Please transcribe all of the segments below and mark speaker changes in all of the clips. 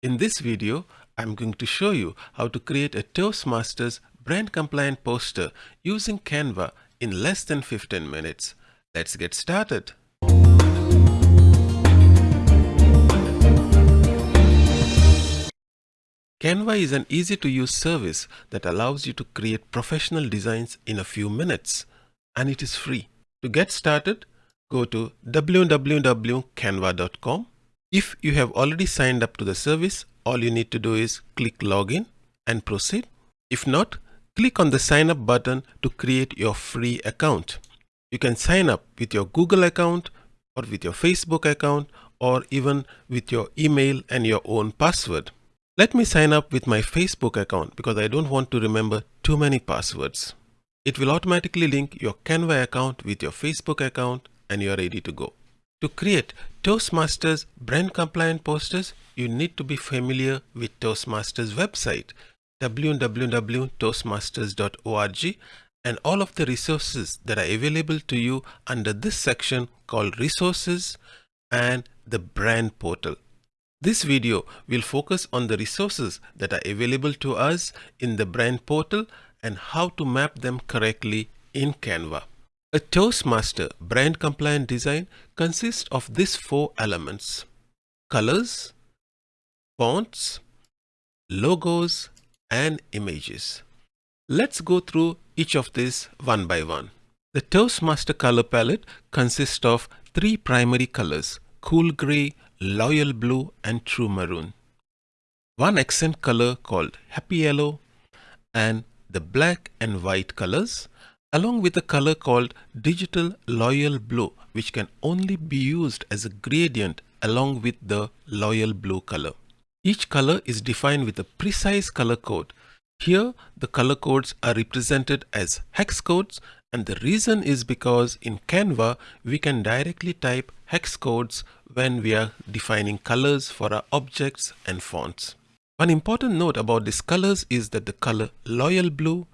Speaker 1: In this video, I'm going to show you how to create a Toastmasters brand compliant poster using Canva in less than 15 minutes. Let's get started. Canva is an easy to use service that allows you to create professional designs in a few minutes and it is free. To get started, go to www.canva.com. If you have already signed up to the service, all you need to do is click login and proceed. If not, click on the sign up button to create your free account. You can sign up with your Google account or with your Facebook account or even with your email and your own password. Let me sign up with my Facebook account because I don't want to remember too many passwords. It will automatically link your Canva account with your Facebook account and you are ready to go. To create Toastmasters brand compliant posters, you need to be familiar with Toastmasters website www.toastmasters.org and all of the resources that are available to you under this section called resources and the brand portal. This video will focus on the resources that are available to us in the brand portal and how to map them correctly in Canva. A Toastmaster brand compliant design consists of these four elements. Colors, fonts, logos, and images. Let's go through each of these one by one. The Toastmaster color palette consists of three primary colors, cool gray, loyal blue and true maroon. One accent color called happy yellow and the black and white colors along with a color called digital loyal blue which can only be used as a gradient along with the loyal blue color. Each color is defined with a precise color code. Here the color codes are represented as hex codes and the reason is because in Canva we can directly type hex codes when we are defining colors for our objects and fonts. One important note about these colors is that the color loyal blue,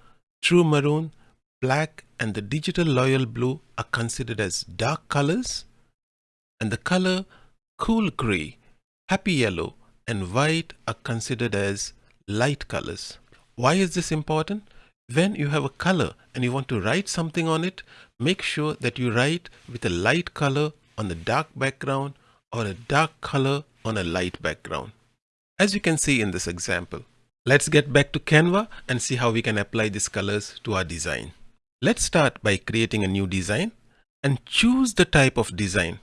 Speaker 1: true maroon, black and the digital loyal blue are considered as dark colors and the color cool gray, happy yellow and white are considered as light colors. Why is this important? When you have a color and you want to write something on it, make sure that you write with a light color on the dark background or a dark color on a light background. As you can see in this example. Let's get back to Canva and see how we can apply these colors to our design. Let's start by creating a new design and choose the type of design.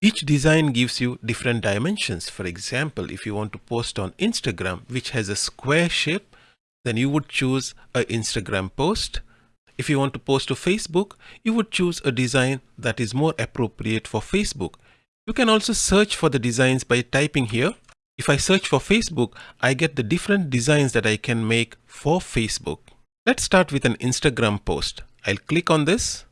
Speaker 1: Each design gives you different dimensions. For example, if you want to post on Instagram, which has a square shape, then you would choose an Instagram post. If you want to post to Facebook, you would choose a design that is more appropriate for Facebook. You can also search for the designs by typing here. If I search for Facebook, I get the different designs that I can make for Facebook. Let's start with an Instagram post. I'll click on this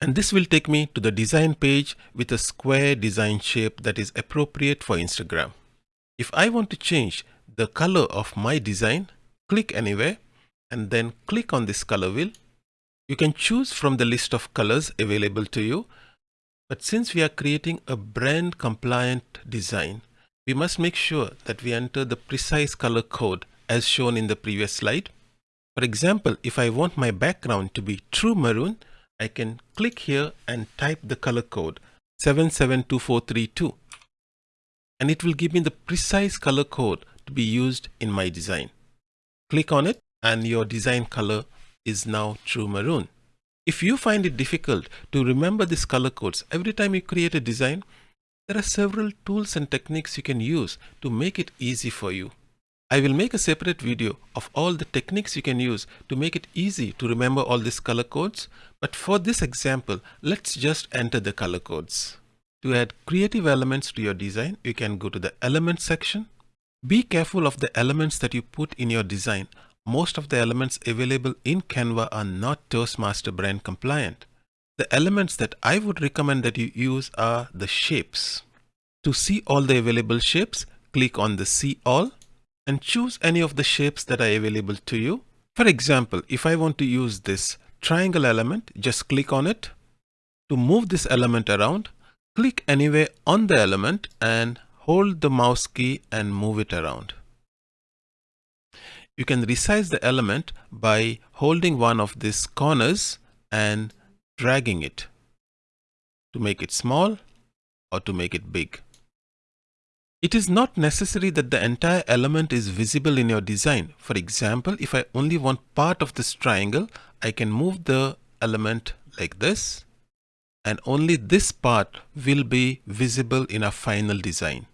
Speaker 1: and this will take me to the design page with a square design shape that is appropriate for Instagram. If I want to change the color of my design, click anywhere and then click on this color wheel. You can choose from the list of colors available to you. But since we are creating a brand compliant design, we must make sure that we enter the precise color code as shown in the previous slide. For example, if I want my background to be true maroon, I can click here and type the color code 772432 and it will give me the precise color code to be used in my design. Click on it and your design color is now true maroon. If you find it difficult to remember these color codes every time you create a design, there are several tools and techniques you can use to make it easy for you. I will make a separate video of all the techniques you can use to make it easy to remember all these color codes. But for this example, let's just enter the color codes. To add creative elements to your design, you can go to the elements section be careful of the elements that you put in your design. Most of the elements available in Canva are not Toastmaster brand compliant. The elements that I would recommend that you use are the shapes. To see all the available shapes, click on the see all and choose any of the shapes that are available to you. For example, if I want to use this triangle element, just click on it. To move this element around, click anywhere on the element and hold the mouse key and move it around. you can resize the element by holding one of these corners and dragging it to make it small or to make it big. It is not necessary that the entire element is visible in your design. For example, if I only want part of this triangle, I can move the element like this and only this part will be visible in a final design.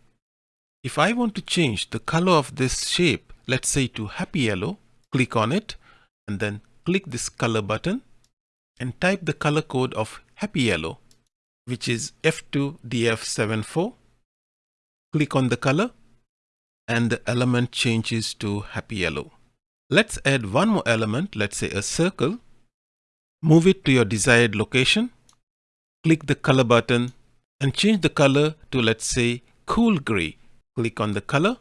Speaker 1: If I want to change the color of this shape, let's say to happy yellow, click on it and then click this color button and type the color code of happy yellow, which is F2DF74. Click on the color and the element changes to happy yellow. Let's add one more element, let's say a circle. Move it to your desired location. Click the color button and change the color to let's say cool gray Click on the color.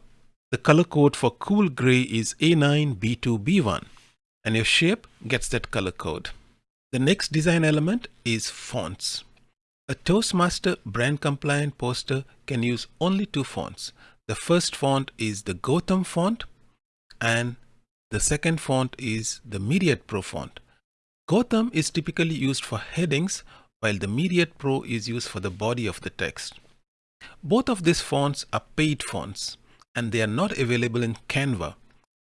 Speaker 1: The color code for cool gray is A9B2B1 and your shape gets that color code. The next design element is fonts. A Toastmaster brand compliant poster can use only two fonts. The first font is the Gotham font and the second font is the Myriad Pro font. Gotham is typically used for headings while the Myriad Pro is used for the body of the text. Both of these fonts are paid fonts and they are not available in Canva.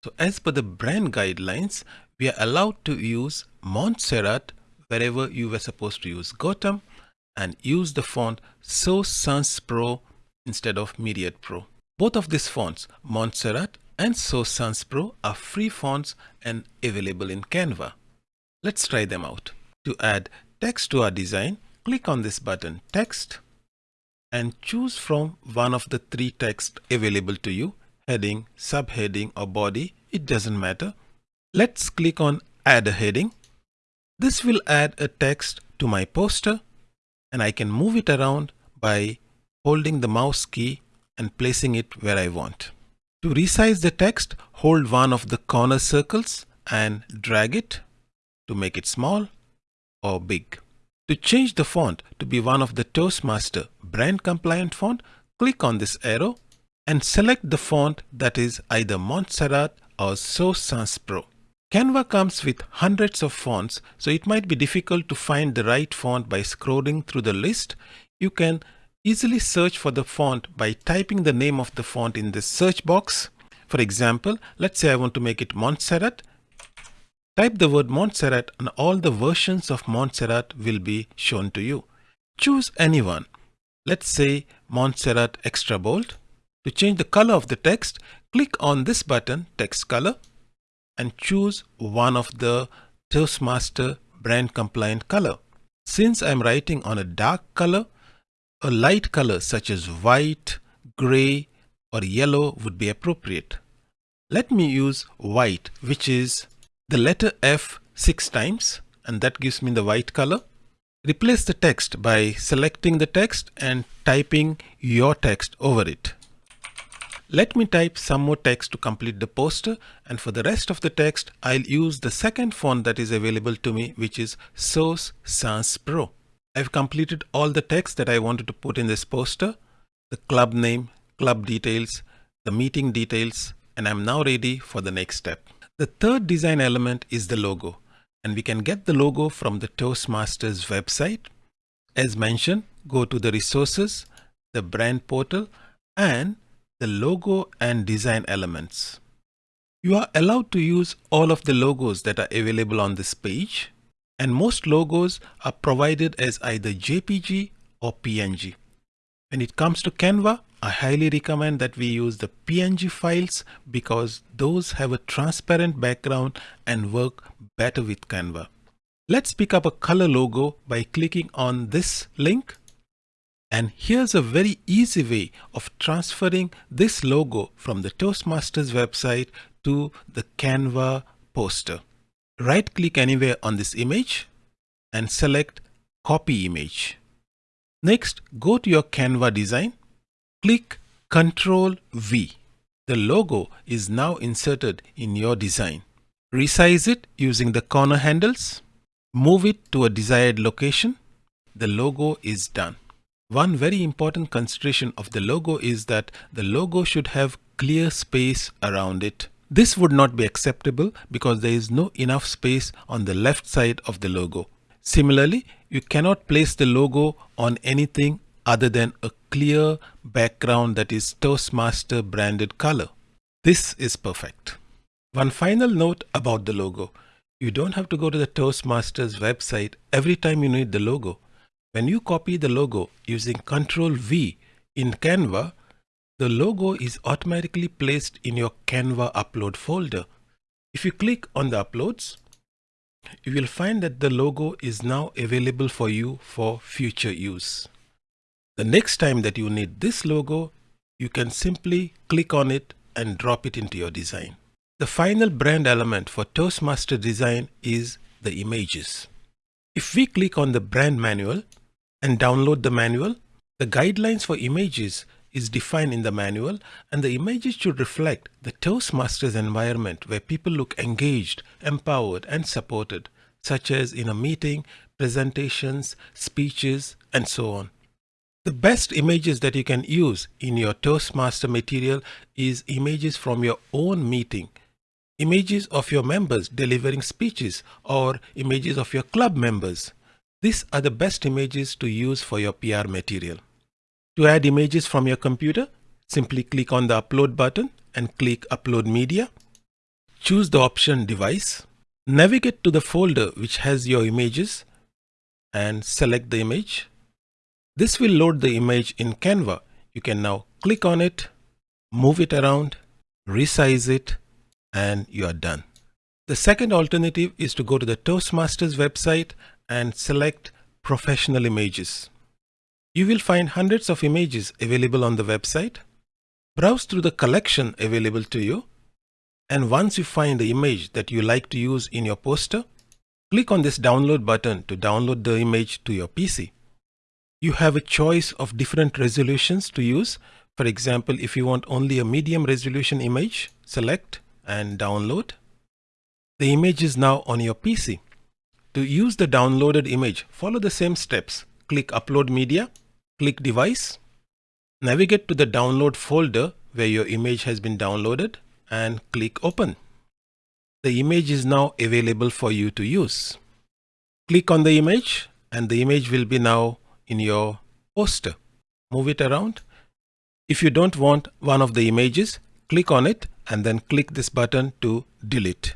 Speaker 1: So as per the brand guidelines, we are allowed to use Montserrat wherever you were supposed to use Gotham and use the font Source Sans Pro instead of Myriad Pro. Both of these fonts, Montserrat and Source Sans Pro are free fonts and available in Canva. Let's try them out. To add text to our design, click on this button Text and choose from one of the three text available to you heading, subheading or body it doesn't matter. Let's click on add a heading. This will add a text to my poster and I can move it around by holding the mouse key and placing it where I want. To resize the text, hold one of the corner circles and drag it to make it small or big. To change the font to be one of the Toastmaster brand compliant font, click on this arrow and select the font that is either Montserrat or Source Sans Pro. Canva comes with hundreds of fonts, so it might be difficult to find the right font by scrolling through the list. You can easily search for the font by typing the name of the font in the search box. For example, let's say I want to make it Montserrat Type the word Montserrat and all the versions of Montserrat will be shown to you. Choose anyone. Let's say Montserrat Extra Bold. To change the color of the text, click on this button, Text Color, and choose one of the Toastmaster brand compliant color. Since I'm writing on a dark color, a light color such as white, gray, or yellow would be appropriate. Let me use white, which is the letter F six times and that gives me the white color. Replace the text by selecting the text and typing your text over it. Let me type some more text to complete the poster and for the rest of the text I'll use the second font that is available to me which is Source Sans Pro. I've completed all the text that I wanted to put in this poster, the club name, club details, the meeting details and I'm now ready for the next step. The third design element is the logo and we can get the logo from the Toastmasters website. As mentioned, go to the resources, the brand portal and the logo and design elements. You are allowed to use all of the logos that are available on this page and most logos are provided as either JPG or PNG. When it comes to Canva, I highly recommend that we use the PNG files because those have a transparent background and work better with Canva. Let's pick up a color logo by clicking on this link. And here's a very easy way of transferring this logo from the Toastmasters website to the Canva poster. Right click anywhere on this image and select copy image. Next, go to your Canva design Click Ctrl V. The logo is now inserted in your design. Resize it using the corner handles. Move it to a desired location. The logo is done. One very important consideration of the logo is that the logo should have clear space around it. This would not be acceptable because there is no enough space on the left side of the logo. Similarly, you cannot place the logo on anything other than a clear background that is Toastmaster branded color. This is perfect. One final note about the logo. You don't have to go to the Toastmasters website every time you need the logo. When you copy the logo using Ctrl V in Canva, the logo is automatically placed in your Canva upload folder. If you click on the uploads, you will find that the logo is now available for you for future use. The next time that you need this logo, you can simply click on it and drop it into your design. The final brand element for Toastmaster design is the images. If we click on the brand manual and download the manual, the guidelines for images is defined in the manual and the images should reflect the Toastmasters environment where people look engaged, empowered and supported, such as in a meeting, presentations, speeches and so on. The best images that you can use in your Toastmaster material is images from your own meeting, images of your members delivering speeches or images of your club members. These are the best images to use for your PR material. To add images from your computer, simply click on the upload button and click upload media. Choose the option device. Navigate to the folder which has your images and select the image. This will load the image in Canva. You can now click on it, move it around, resize it, and you are done. The second alternative is to go to the Toastmasters website and select professional images. You will find hundreds of images available on the website. Browse through the collection available to you. And once you find the image that you like to use in your poster, click on this download button to download the image to your PC. You have a choice of different resolutions to use. For example, if you want only a medium resolution image, select and download. The image is now on your PC. To use the downloaded image, follow the same steps. Click Upload Media, click Device, navigate to the download folder where your image has been downloaded and click Open. The image is now available for you to use. Click on the image and the image will be now in your poster. Move it around. If you don't want one of the images, click on it and then click this button to delete.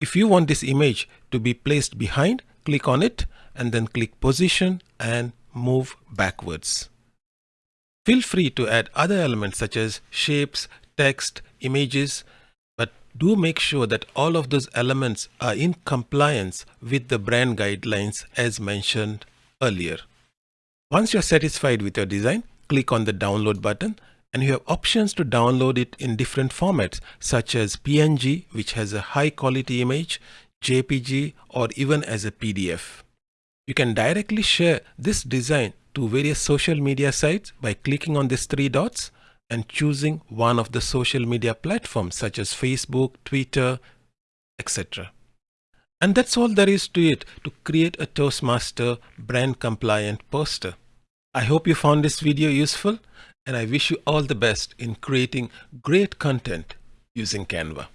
Speaker 1: If you want this image to be placed behind, click on it and then click position and move backwards. Feel free to add other elements such as shapes, text, images, but do make sure that all of those elements are in compliance with the brand guidelines as mentioned earlier. Once you're satisfied with your design, click on the download button and you have options to download it in different formats such as PNG which has a high quality image, JPG or even as a PDF. You can directly share this design to various social media sites by clicking on these three dots and choosing one of the social media platforms such as Facebook, Twitter, etc. And that's all there is to it to create a Toastmaster brand compliant poster. I hope you found this video useful and I wish you all the best in creating great content using Canva.